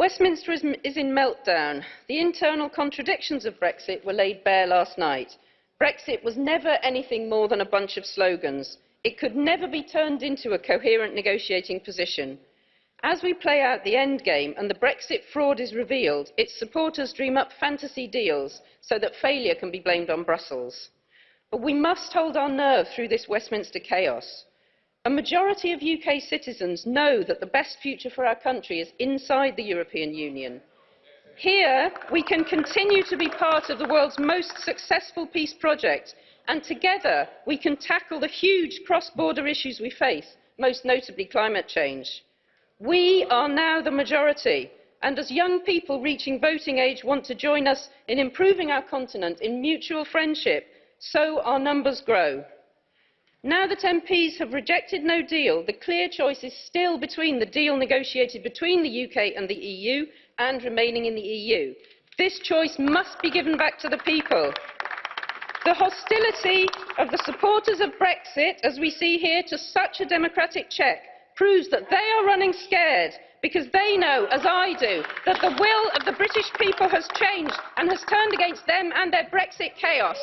Westminster is, is in meltdown. The internal contradictions of Brexit were laid bare last night. Brexit was never anything more than a bunch of slogans. It could never be turned into a coherent negotiating position. As we play out the endgame and the Brexit fraud is revealed, its supporters dream up fantasy deals so that failure can be blamed on Brussels. But we must hold our nerve through this Westminster chaos. A majority of UK citizens know that the best future for our country is inside the European Union. Here, we can continue to be part of the world's most successful peace project, and together we can tackle the huge cross-border issues we face, most notably climate change. We are now the majority, and as young people reaching voting age want to join us in improving our continent in mutual friendship, so our numbers grow. Now that MPs have rejected no deal, the clear choice is still between the deal negotiated between the UK and the EU and remaining in the EU. This choice must be given back to the people. The hostility of the supporters of Brexit, as we see here, to such a democratic check proves that they are running scared because they know, as I do, that the will of the British people has changed and has turned against them and their Brexit chaos.